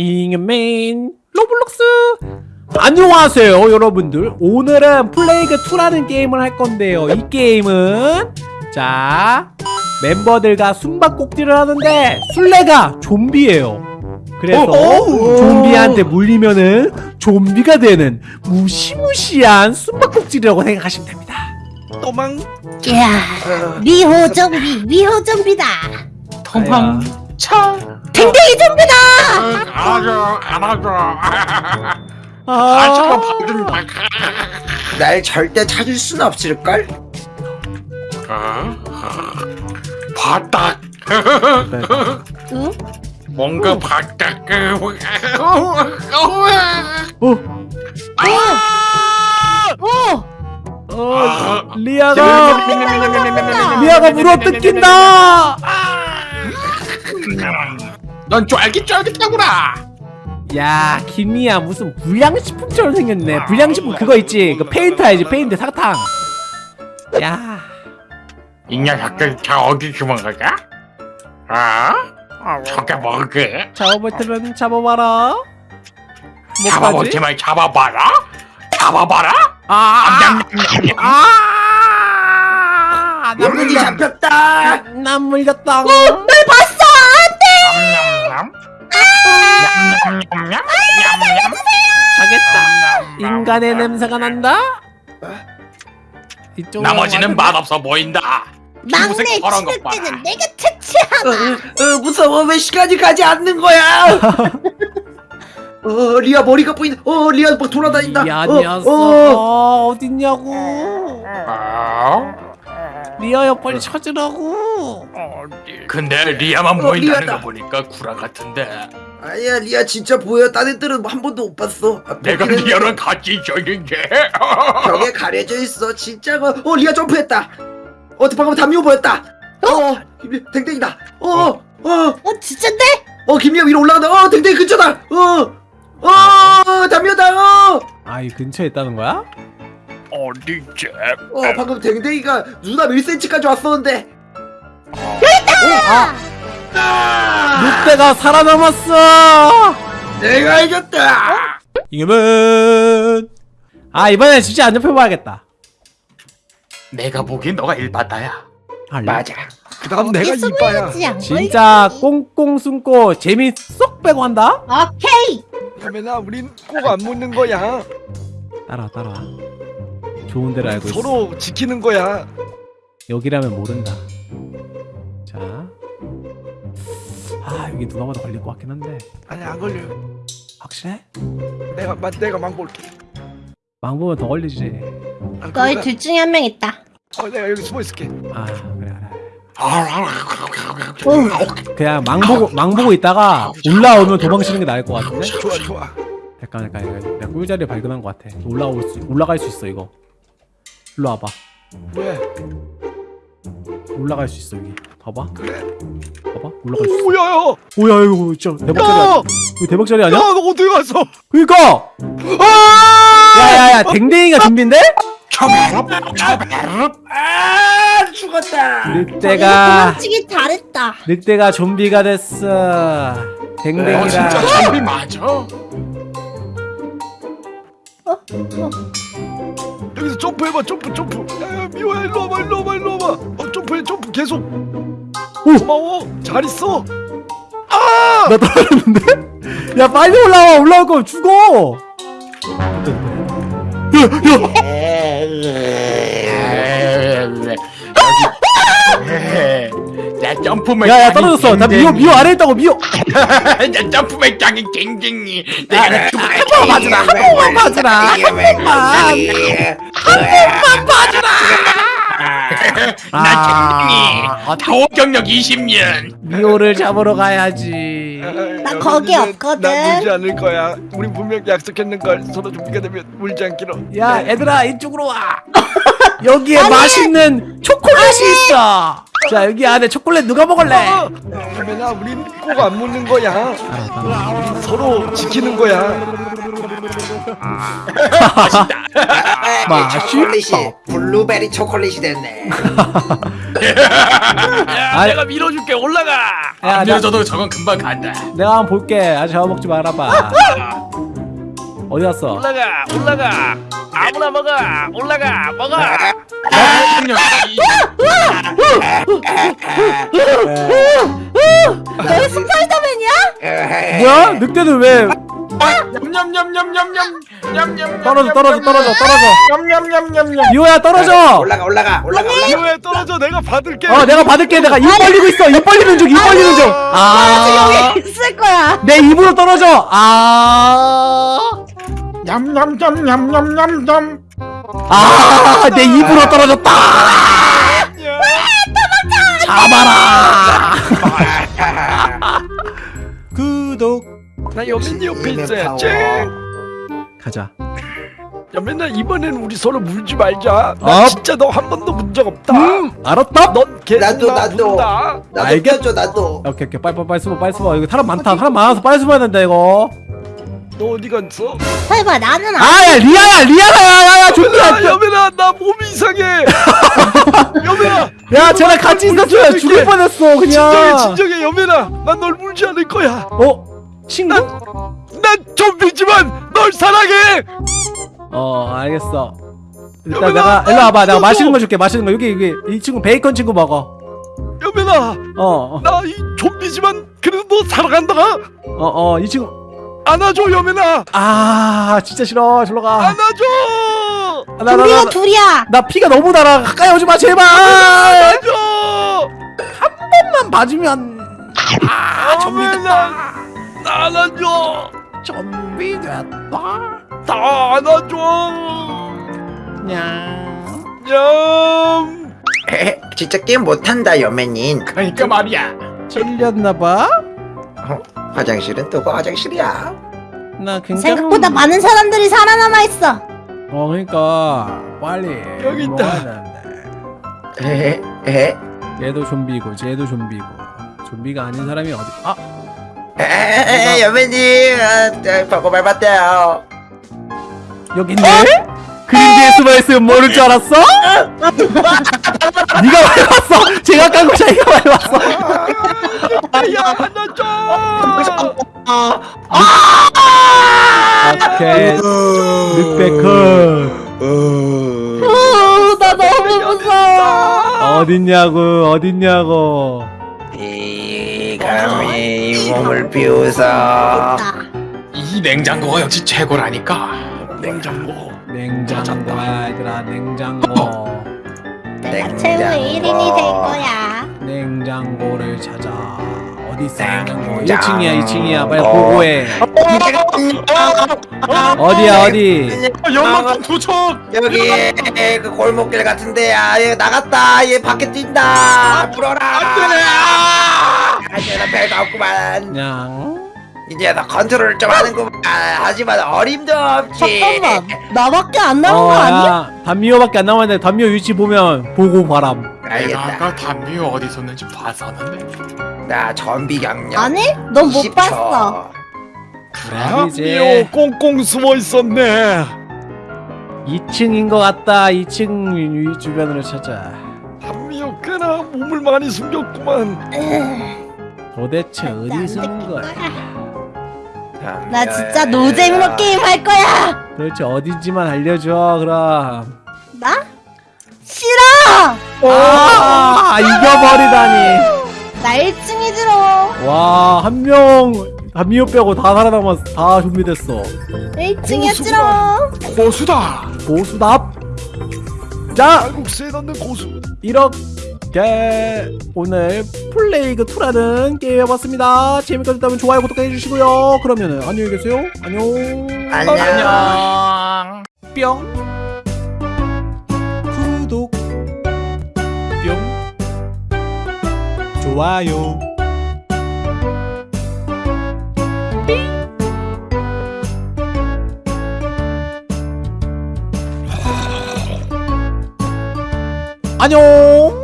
잉맨 로블록스! 안녕하세요 여러분들. 오늘은 플레이그2라는 게임을 할 건데요. 이 게임은 자 멤버들과 숨바꼭질을 하는데 술래가 좀비예요. 그래서 좀비한테 물리면은 좀비가 되는 무시무시한 숨바꼭질이라고 생각하시면 됩니다. 도망. 야, 미호 좀비, 미호 좀비다. 도망 쳐. 댕댕이 좀비다. 안아줘 안아줘. 아, 아저가 봐준다 날 절대 찾을 순 없을걸? 바닥. 응? 뭔가 바닥. 어, 오, 어, 리아가 리아가 물어 뜯긴다 넌 쫄깃쫄깃하구나. 야 김이야 무슨 불량식품처럼 생겼네. 불량식품 그거 있지? 그 페인트 알지? 페인트 사탕. 야. 이 녀석들 다 어디 도망가자 아? 저게 뭐게? 잡아볼 테면 잡아봐라. 뭐까지? 잡아보지만 잡아봐라? 잡아봐라? 아, 냠냠냠냠. 아, 나 물이 잡혔다! 난 물렸다. 가겠다. 인간의 냄새가 난다. 나머지는 맛없어 보인다 막내 치를. 때는 내가 어, 퇴치하다. 어, 무서워 왜 시간이 가지 않는 거야? 어 리아 머리가 보인다 어 리아 막 돌아다닌다 야, 어, 녀석 어. 어 딨냐고. 아, 리아야 빨리 찾으라고. 근데 리아만 어, 보인다는 리아다. 거 보니까 구라 같은데 아니야 리아 진짜 보여. 딴 애들은 한 번도 못 봤어. 아, 내가 리아랑 같이 있었는데. 벽에 가려져 있어. 진짜가. 어 리아 점프했다. 어 방금 담요 보였다. 어 김리 댕댕이다. 어어어. 어, 어, 진짠데? 어, 김리아 위로 올라간다. 어 댕댕이 근처다. 어어 담요다. 어. 아, 이 근처에 있다는 거야? 어디지? 어 방금 댕댕이가 눈앞 1cm까지 왔었는데. 아, 늑대가 살아남았어. 내가 이겼다 이겨면. 아, 이번엔 진짜 안 잡혀봐야겠다. 내가 보기엔 너가 일바다야 아, 맞아 그 다음 내가 이빠야 진짜? 꽁꽁 숨고 재미 쏙 빼고 한다? 오케이. 카메나 우린 꼭 안 묻는 거야 따라와 따라와 좋은 데를 알고 있어 서로 지키는 거야 여기라면 모른다 자. 아 여기 누가 봐도 걸릴 것 같긴 한데. 아니 안 걸려 확실해? 내가 마, 내가 망 볼게. 망보면 더 걸리지. 아, 너희 그러니까, 둘 중에 한 명 있다. 어, 내가 여기 숨어 있을게. 아 그래 그래. 오, 그냥 망보고 망보고 있다가 올라오면 도망치는 게 나을 것 같은데? 좋아 좋아. 잠깐 잠깐. 내가 꿀자리 발견한 것 같아. 올라올 수 올라갈 수 있어 이거. 일로 와봐. 왜 올라갈 수 있어 여기. 봐봐. 그래. 봐봐 올라갈 수 있어. 오야야. 오야 이거 진짜 대박자리 아니야? 이거 대박자리 아니야? 야너 어디 갔어? 그니까! 야야야 댕댕이가 준비인데? 초베럽 초베럽 아 죽었다. 늑대가 도망치기 잘했다. 늑대가 좀비가 됐어. 어 댕댕이랑 진짜 좀비 맞아? 여기서 점프해봐 점프 점프. 야 미호야 일로 와봐 일로 와봐 일로 와봐. 어 점프해 점프 계속 고마워? 잘 있어? 나 떨어졌는데? 야 빨리 올라와. 올라올 거면 죽어. 나 점프맨 야야 떨어졌어. 나 미호 미호 아래 있다고 미호 나 점프맨 짱이 갱갱이. 내가 죽을 한 번만 봐주라. 한 번만 봐주라. 한 번만 나 갱갱이 타워 경력 20년. 미호를 잡으러 가야지. 나 거기 없거든. 나 물지 않을 거야. 우리 분명 약속했는 걸 서로 준비가 되면 물지 않기로. 야 얘들아 이쪽으로 와. 여기에 맛있는 초콜릿이 있어. 자 여기 안에 초콜릿 누가 먹을래? 카메나 우린 꼭 안 묻는 거야. 알아 서로 지키는 거야 초콜릿이 블루베리 초콜릿이 됐네. 야. 내가 밀어줄게 올라가 야, 안 나, 밀어줘도 저건 금방 간다 내가 한번 볼게. 아직 잡아먹지 말아봐. 어디 갔어? 올라가 올라가 아무나 먹어 올라가 먹어 너 스파이더맨이야? 뭐야? 늑대는 왜 냠냠냠냠냠냠냠 떨어져 떨어져 떨어져 떨어져? 냠냠냠냠냠 이호야 떨어져. 올라가 올라가 올라가. 왜 떨어져 내가 받을게 어 내가 받을게. 내가 입 벌리고 있어. 입 벌리는 중. 입 벌리는 중. 아. 여기 있을 거야. 내 입으로 떨어져. 아. 냠냠냠냠냠냠냠 아, 내 입으로 떨어졌다. 잡아라. 구독. 나 여민이 옆에 파워. 가자. 야 맨날 이번엔 우리 서로 물지 말자 나 어? 진짜 너 한 번도 문 적 없다 음, 알았다. 넌 계속 나도, 나 나도. 문다 나도 알겠- 껴줘 나도. 오케이 오케이 빨리 빨리 빨리 숨어 빨리 숨어. 이거 사람 많다. 사람 많아서 빨리 숨어야 된다 이거. 너 어디 갔어? 설마 나는 안. 아, 야 리아야, 리아야, 야야야, 야 준비야. 여민아 나 몸이 이상해 여민아 야, 쟤랑 같이 있었어야 죽을 뻔했어 진정해 그냥. 진정해 여민아 난널 물지 않을 거야 어, 친구? 난 좀비지만 널 사랑해 어, 알겠어. 일단 내가 일로 와봐. 내가. 맛있는 거 줄게. 맛있는 거 여기 여기 이 친구 베이컨 친구 먹어. 여민아 어, 어, 나 이 좀비지만 그래도 너 사랑한다 어, 어, 이 친구. 안아줘 여민아 아, 진짜 싫어. 절로 가. 안아줘 나, 나, 나, 둘이야 나, 둘이야. 나 피가 너무 달아. 가까이 오지 마, 제발. 안아줘 만 봐주면. 아, 좀비 여민아 나 안아줘 좀비 됐다. 다 안아줘 냥. 냠 에헤, 진짜 게임 못한다 여매님. 그러니까 말이야 찔렸나봐. 화장실은 또그 화장실이야. 나 굉장히. 생각보다 많은 사람들이 살아남아 있어. 어, 그러니까 빨리. 여기 있다. 에헤 에헤. 얘도 좀비고, 쟤도 좀비고. 좀비가 아닌 사람이 어디? 아, 에헤 여매님 아, 저, 보고 밟았대요. 여기 있네. 숨어 있으면 모를 줄 알았어? 네가 밟았어. 제가 깐 거야. 네가 밟았어. 야 안아줘 오케이. 늑대크. 오, 나 너무 무서워. 어딨냐고, 어딨냐고. 이 감히 몸을 비우서 이 냉장고가 역시 최고라니까 냉장고 냉장고, 얘들아, 냉장고. 내가 최후의 1인이 될 거야. 냉장고를 찾아. 어디 있어, 냉장고? 냉장고. 1층이야, 2층이야. 빨리 보고해. 어디야, 어디? 연막탄 도착 여기 그 골목길 같은데 아 얘 나갔다 얘 밖에 뛴다 불어라 안돼 나 별거 없구만 그냥. 이제 나 컨트롤 좀 하는구만 하지만 어림도 없지 잠깐만. 나밖에 안 남은 어, 거 아니야? 야, 단미호밖에 안 남았는데 단미호 위치 보면 보고 바람. 알겠다 내가 담비 어디 있었는지 봤었는데 나 전비 경력 아니? 넌 못 20초. 봤어. 그래? 아니지. 미호 꽁꽁 숨어 있었네 2층인 것 같다. 2층 위 주변으로 찾아. 한미호 꽤나 몸을 많이 숨겼구만 도대체 어디 숨은 거야? 나 진짜 노잼으로 게임 할 거야. 도대체 어딘지만 알려줘. 그럼. 나? 싫어. 아, 이겨버리다니. 나 1층이 들어. 와, 한 명, 단미호 빼고 다 살아남았어. 다 준비됐어. 1층이었지롱. 고수다 고수답. 자, 칼국수에 넣는 고수 이렇게 오늘 플레이그 2라는 게임 해봤습니다. 재밌게 보셨다면 좋아요, 구독해 주시고요. 그러면은 안녕히 계세요. 안녕. 안녕 안녕 뿅. 구독. 뿅. 좋아요. 안녕.